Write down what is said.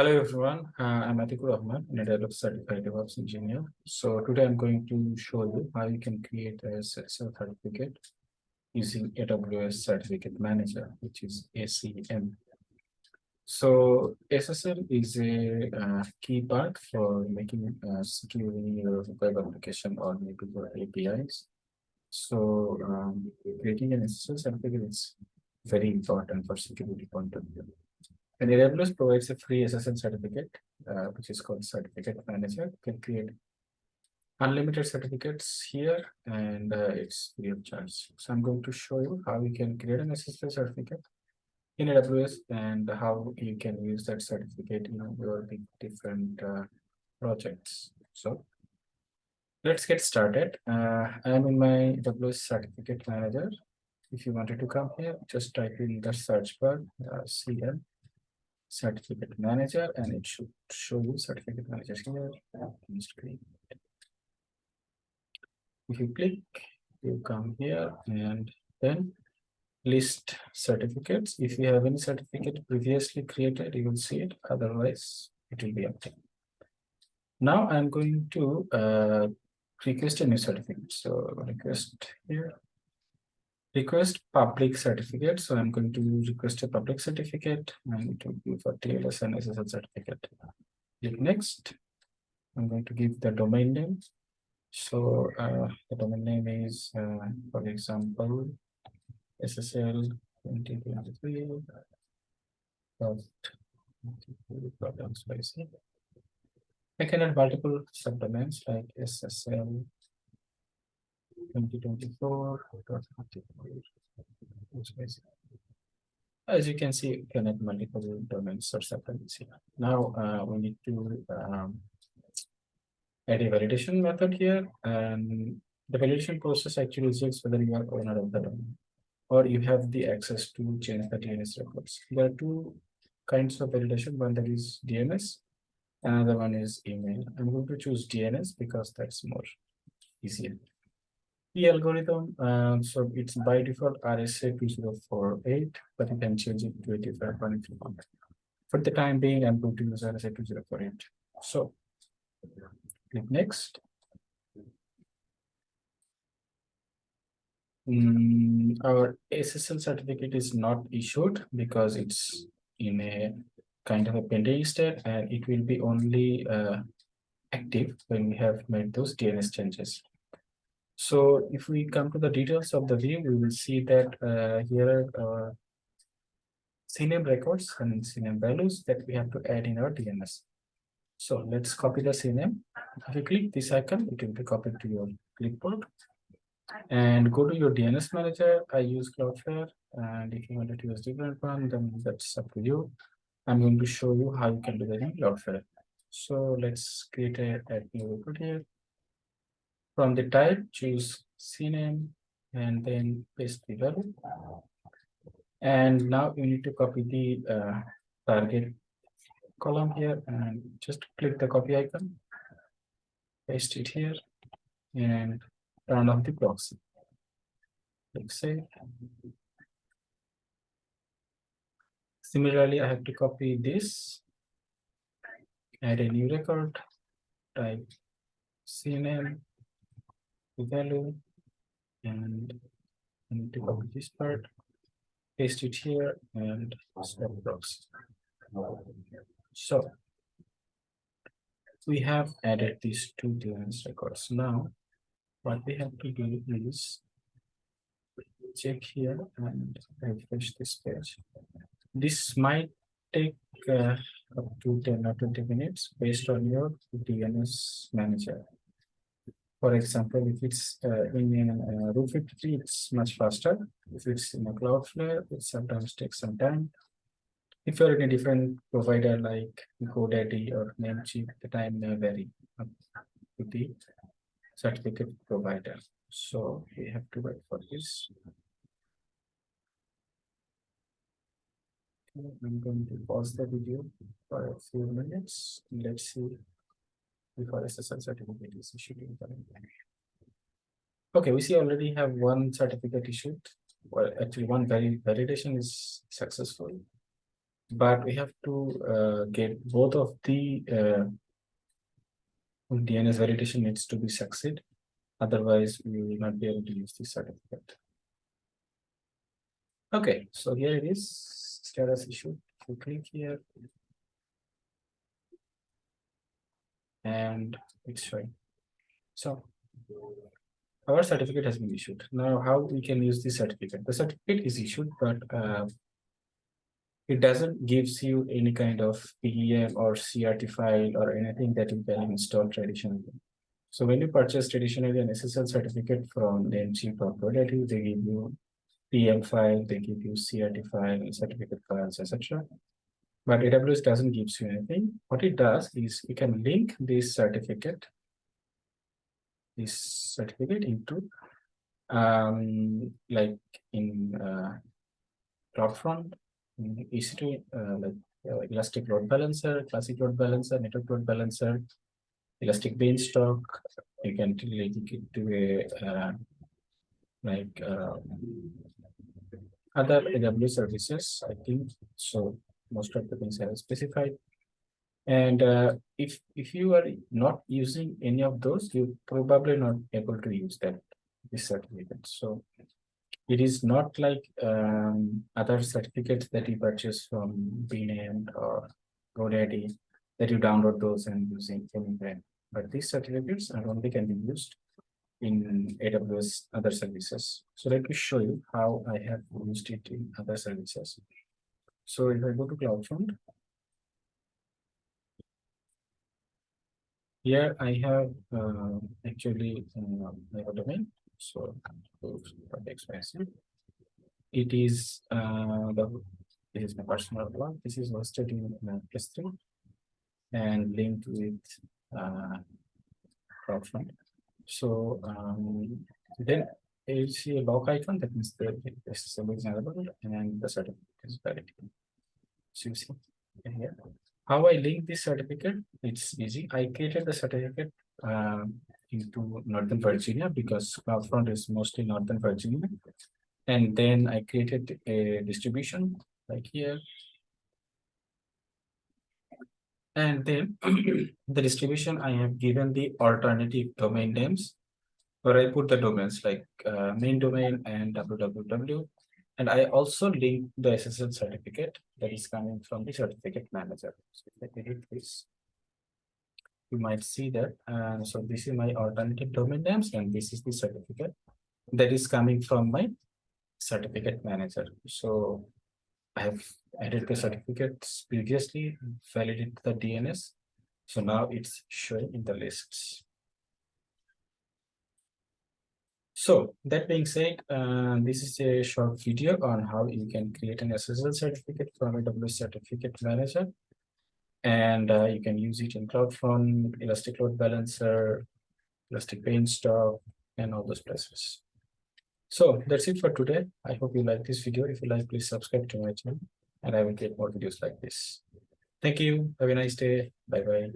Hello everyone, uh, I'm Atikur Rahman, an AWS certified DevOps engineer. So today I'm going to show you how you can create a SSL certificate using AWS Certificate Manager, which is ACM. So SSL is a uh, key part for making uh, securing your web application or maybe your APIs. So um, creating an SSL certificate is very important for security point of view. And AWS provides a free SSL certificate, uh, which is called Certificate Manager. You can create unlimited certificates here, and uh, it's free of charge. So I'm going to show you how you can create an SSL certificate in AWS and how you can use that certificate in your different uh, projects. So let's get started. Uh, I'm in my AWS Certificate Manager. If you wanted to come here, just type in the search bar, uh, CM certificate manager and it should show you certificate manager here. If you click, you come here and then list certificates. If you have any certificate previously created, you will see it. Otherwise, it will be empty. Now I'm going to uh, request a new certificate. So request here request public certificate. So I'm going to request a public certificate and it will be for TLS and SSL certificate. Click next. I'm going to give the domain name. So uh, the domain name is, uh, for example, SSL 2023. I can add multiple subdomains like SSL 2024. As you can see, you can add multiple domains or subdomains here. Now uh, we need to um, add a validation method here, and the validation process actually checks whether you are owner of the domain or you have the access to change the DNS records. There are two kinds of validation. One that is DNS, another one is email. I'm going to choose DNS because that's more easier the algorithm, uh, so it's by default RSA 2048, but you can change it to 85 if you want. For the time being, I'm going to use RSA 2048. So click next. Mm, our SSL certificate is not issued because it's in a kind of a pending state and it will be only uh, active when we have made those DNS changes. So if we come to the details of the view, we will see that uh, here are uh, CNAME records and CNAME values that we have to add in our DNS. So let's copy the CNAME. If you click this icon, it will be copied to your clipboard. And go to your DNS manager. I use Cloudflare. And if you want to use different one, then that's up to you. I'm going to show you how you can do that in Cloudflare. So let's create a, a new record here. From the type, choose CNAME and then paste the value. And now you need to copy the uh, target column here and just click the copy icon, paste it here, and turn off the proxy. Click save. Similarly, I have to copy this, add a new record, type CNAME, value and I need to copy this part, paste it here and stop proxy. So we have added these two DNS records. Now what we have to do is check here and refresh this page. This might take uh, up to 10 or 20 minutes based on your DNS manager. For example, if it's uh, in uh, Route 53, it's much faster. If it's in a Cloudflare, it sometimes takes some time. If you're in a different provider like GoDaddy or Namecheap, the time may vary with the certificate provider. So we have to wait for this. I'm going to pause the video for a few minutes. Let's see before SSL certificate is issued Okay, we see already have one certificate issued. Well, actually one validation is successful. but we have to uh, get both of the uh, DNS validation needs to be succeed. Otherwise, we will not be able to use this certificate. Okay, so here it is, status issue. If you click here, and it's showing. So our certificate has been issued. Now, how we can use this certificate? The certificate is issued, but uh, it doesn't gives you any kind of PEM or CRT file or anything that you can install traditionally. So when you purchase traditionally an SSL certificate from Namecheap or GoDaddy, they give you PEM file, they give you CRT file, certificate files, etc. But AWS doesn't give you anything. What it does is you can link this certificate, this certificate into um, like in uh, CloudFront, in EC2, uh, like uh, Elastic Load Balancer, Classic Load Balancer, Network Load Balancer, Elastic Beanstalk. You can link it to a uh, like uh, other AWS services. I think so. Most of the things are specified. And uh, if if you are not using any of those, you probably not able to use that this certificate. So it is not like um, other certificates that you purchase from BNAME or GoDaddy that you download those and using anywhere. But these certificates are only can be used in AWS other services. So let me show you how I have used it in other services. So if I go to CloudFront, here I have uh, actually uh, my domain. So expensive. It is uh, the this is my personal one. This is hosted in uh, S3 and linked with uh, CloudFront. So um, then you see a lock icon that means the SSL is available and the certificate is valid. See here. How I link this certificate? It's easy. I created the certificate um, into Northern Virginia because CloudFront is mostly Northern Virginia. And then I created a distribution like here and then the distribution, I have given the alternative domain names where I put the domains like uh, main domain and www. And I also link the SSL certificate that is coming from the certificate manager. So if I edit this, you might see that. Uh, so this is my alternative domain names and this is the certificate that is coming from my certificate manager. So I have added the certificates previously, validated the DNS. So now it's showing in the lists. So that being said, uh, this is a short video on how you can create an SSL certificate from AWS Certificate Manager. And uh, you can use it in CloudFront, Elastic Load Balancer, Elastic Beanstalk, and all those places. So that's it for today. I hope you like this video. If you like, please subscribe to my channel and I will get more videos like this. Thank you. Have a nice day. Bye bye.